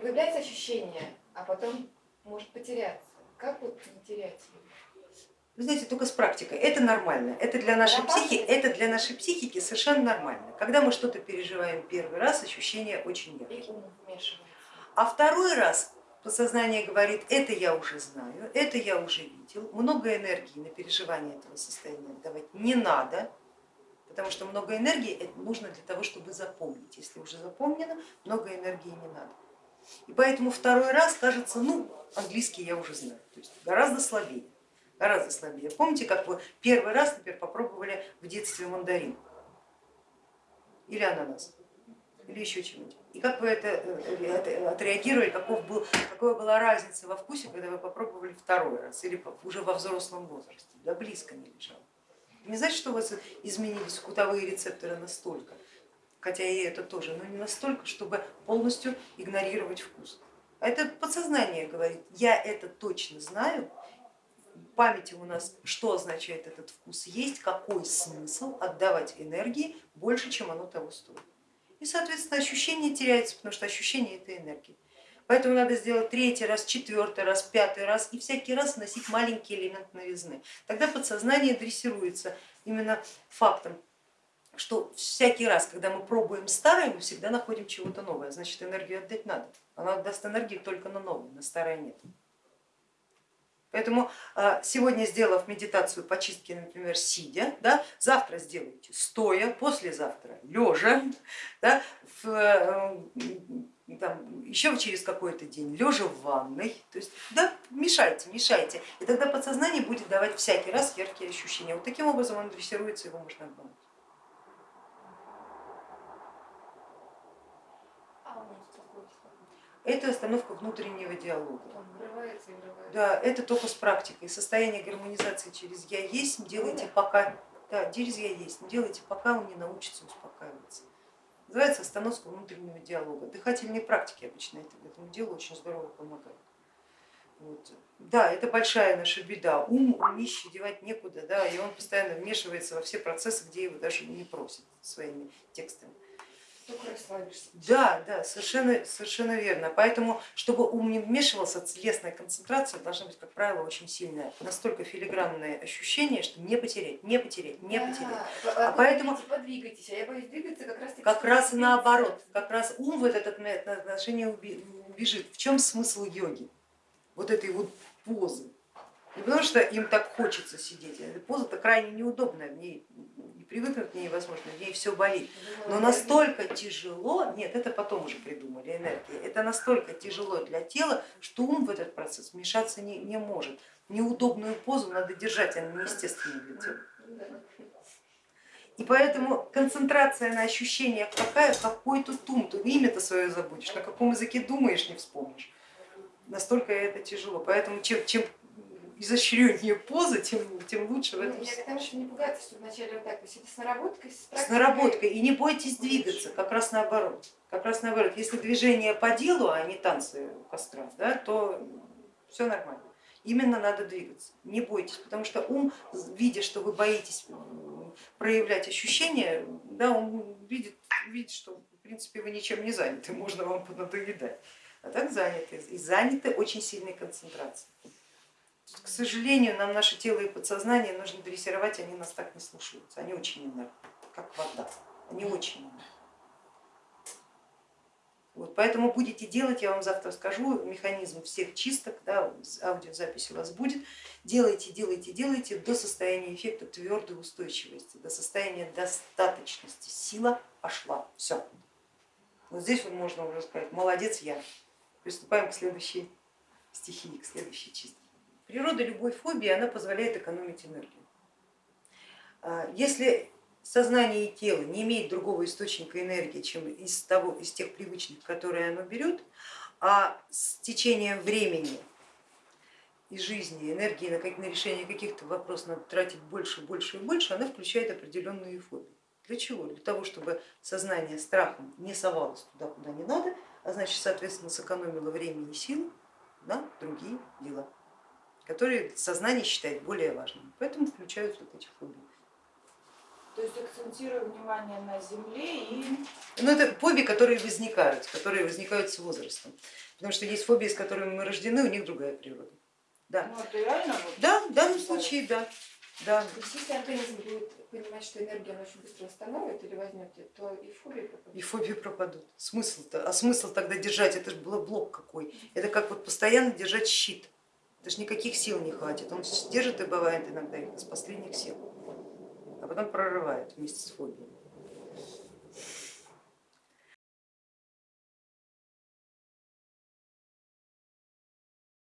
Появляется ощущение, а потом может потеряться. Как вот не терять Вы знаете, только с практикой. Это нормально. Это для нашей психики, это для нашей психики совершенно нормально. Когда мы что-то переживаем первый раз, ощущения очень яркие. А второй раз подсознание говорит, это я уже знаю, это я уже видел, много энергии на переживание этого состояния давать не надо, потому что много энергии нужно для того, чтобы запомнить. Если уже запомнено, много энергии не надо. И поэтому второй раз кажется, ну, английский я уже знаю, то есть гораздо слабее, гораздо слабее. Помните, как вы первый раз, например, попробовали в детстве мандарин или ананас, или еще чего-нибудь? И как вы это, это отреагировали, каков был, какая была разница во вкусе, когда вы попробовали второй раз или уже во взрослом возрасте? Да близко не лежало. Не значит, что у вас изменились вкусовые рецепторы настолько, хотя и это тоже, но не настолько, чтобы полностью игнорировать вкус. А это подсознание говорит, я это точно знаю, в памяти у нас, что означает этот вкус есть, какой смысл отдавать энергии больше, чем оно того стоит. И, соответственно, ощущение теряется, потому что ощущение это энергия. Поэтому надо сделать третий раз, четвертый раз, пятый раз и всякий раз вносить маленький элемент новизны. Тогда подсознание дрессируется именно фактом, что всякий раз, когда мы пробуем старое, мы всегда находим чего-то новое, значит энергию отдать надо. Она отдаст энергию только на новое, на старое нет. Поэтому а, сегодня, сделав медитацию по чистке, например, сидя, да, завтра сделайте стоя, послезавтра лежа, да, в, э, там, еще через какой-то день лежа в ванной, то есть да, мешайте, мешайте, и тогда подсознание будет давать всякий раз яркие ощущения. Вот таким образом он дрессируется, его можно обмануть. Это остановка внутреннего диалога. Да, это только с практикой. Состояние гармонизации через я есть делайте пока, да, через я есть, делайте пока он не научится успокаиваться. Называется остановка внутреннего диалога. Дыхательные практики обычно это, этому делу очень здорово помогают. Вот. Да, это большая наша беда. Ум умище девать некуда, да, и он постоянно вмешивается во все процессы, где его даже не просят своими текстами. Да, да, совершенно, совершенно верно. Поэтому, чтобы ум не вмешивался, телесная концентрация должна быть, как правило, очень сильная. Настолько филигранное ощущение, что не потерять, не потерять, не да, потерять. А, а поэтому подвигайтесь, а я боюсь двигаться как раз Как раз наоборот, как раз ум в этот отношение убежит. В чем смысл йоги? Вот этой вот позы. Не потому что им так хочется сидеть, эта поза-то крайне неудобная, в ней не привыкнуть к ней все болит. Но настолько тяжело, нет, это потом уже придумали энергия, это настолько тяжело для тела, что ум в этот процесс вмешаться не, не может. Неудобную позу надо держать, она неестественная для тела. И поэтому концентрация на ощущениях какая, какой-то тум, ты имя-то свое забудешь, на каком языке думаешь, не вспомнишь. Настолько это тяжело. Поэтому чем, чем изощреннее позы, тем, тем лучше в этом ну, Я к тому, что не пугаться, что вначале вот так, то есть это с наработкой, с, с наработкой. И не бойтесь двигаться, как раз наоборот. Как раз наоборот, если движение по делу, а не танцы у костра, да, то все нормально. Именно надо двигаться, не бойтесь, потому что ум, видя, что вы боитесь проявлять ощущения, да, он видит, видит, что в принципе вы ничем не заняты, можно вам понадоедать. А так заняты, и заняты очень сильной концентрацией. К сожалению, нам наше тело и подсознание нужно дрессировать, они нас так не слушаются, они очень инертны, как вода, они очень инертны. Вот, поэтому будете делать, я вам завтра скажу, механизм всех чисток, да, аудиозапись у вас будет, делайте, делайте, делайте до состояния эффекта твердой устойчивости, до состояния достаточности, сила пошла, все. Вот здесь вот можно уже сказать, молодец я. Приступаем к следующей стихии, к следующей чистке. Природа любой фобии она позволяет экономить энергию. А, если сознание и тело не имеет другого источника энергии, чем из, того, из тех привычных, которые оно берет, а с течением времени и жизни энергии на, на решение каких-то вопросов надо тратить больше, больше и больше, она включает определенные фобии. Для чего? Для того, чтобы сознание страхом не совалось туда, куда не надо, а значит, соответственно, сэкономило время и силы на другие дела которые сознание считает более важными, поэтому включают вот эти фобии. То есть акцентирую внимание на земле и... Ну, это фобии, которые возникают, которые возникают с возрастом. Потому что есть фобии, с которыми мы рождены, у них другая природа. Да, Ну, это реально вот... да в данном случае да. да. То есть если организм будет понимать, что энергия очень быстро восстановит или возьмете, то и фобии пропадут. И фобии пропадут. Смысл-то, а смысл тогда держать, это же был блок какой. Это как вот постоянно держать щит. Это же никаких сил не хватит. Он держит и бывает иногда их из последних сил, а потом прорывает вместе с фобией.